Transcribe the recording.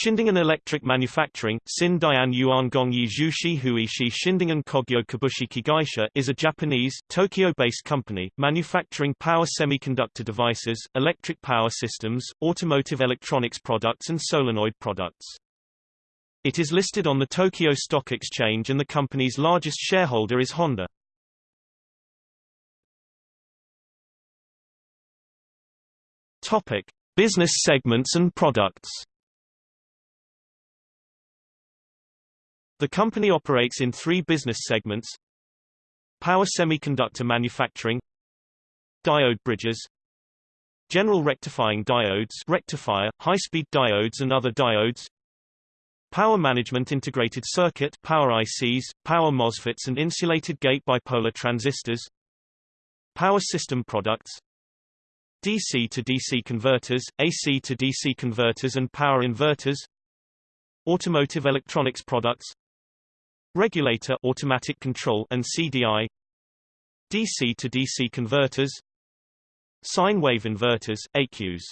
Shindengen Electric Manufacturing Sin Dian Yuan Gongyi Zhushi Huishi Shindengen Kogyo Kabushiki Gaisha is a Japanese, Tokyo-based company, manufacturing power semiconductor devices, electric power systems, automotive electronics products and solenoid products. It is listed on the Tokyo Stock Exchange and the company's largest shareholder is Honda. Topic. Business segments and products The company operates in three business segments. Power semiconductor manufacturing. Diode bridges. General rectifying diodes rectifier, high-speed diodes and other diodes. Power management integrated circuit power ICs, power MOSFETs and insulated gate bipolar transistors. Power system products. DC to DC converters, AC to DC converters and power inverters. Automotive electronics products regulator automatic control and CDI DC to DC converters sine wave inverters AQs